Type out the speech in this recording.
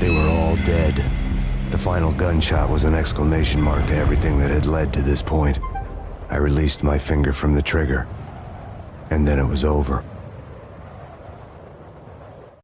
They were all dead. The final gunshot was an exclamation mark to everything that had led to this point. I released my finger from the trigger. And then it was over.